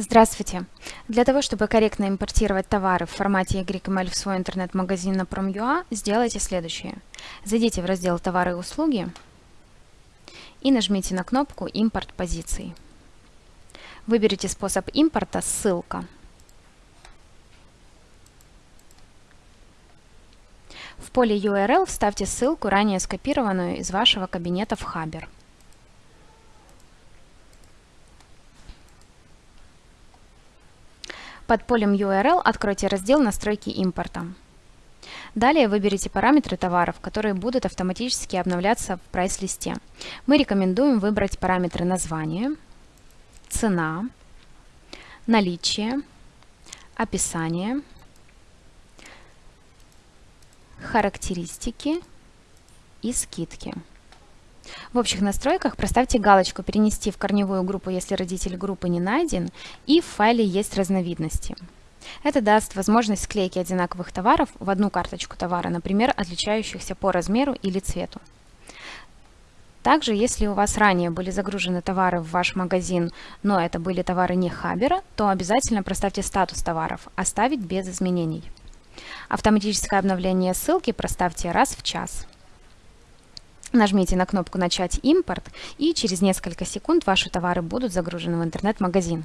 Здравствуйте! Для того, чтобы корректно импортировать товары в формате YML в свой интернет-магазин на Prom.ua, сделайте следующее. Зайдите в раздел «Товары и услуги» и нажмите на кнопку «Импорт позиций». Выберите способ импорта «Ссылка». В поле URL вставьте ссылку, ранее скопированную из вашего кабинета в Хабер. Под полем URL откройте раздел «Настройки импорта». Далее выберите параметры товаров, которые будут автоматически обновляться в прайс-листе. Мы рекомендуем выбрать параметры названия, цена, наличие, описание, характеристики и скидки. В общих настройках проставьте галочку «Перенести в корневую группу, если родитель группы не найден» и в файле есть разновидности. Это даст возможность склейки одинаковых товаров в одну карточку товара, например, отличающихся по размеру или цвету. Также, если у вас ранее были загружены товары в ваш магазин, но это были товары не Хабера, то обязательно проставьте статус товаров «Оставить без изменений». Автоматическое обновление ссылки проставьте раз в час. Нажмите на кнопку «Начать импорт» и через несколько секунд ваши товары будут загружены в интернет-магазин.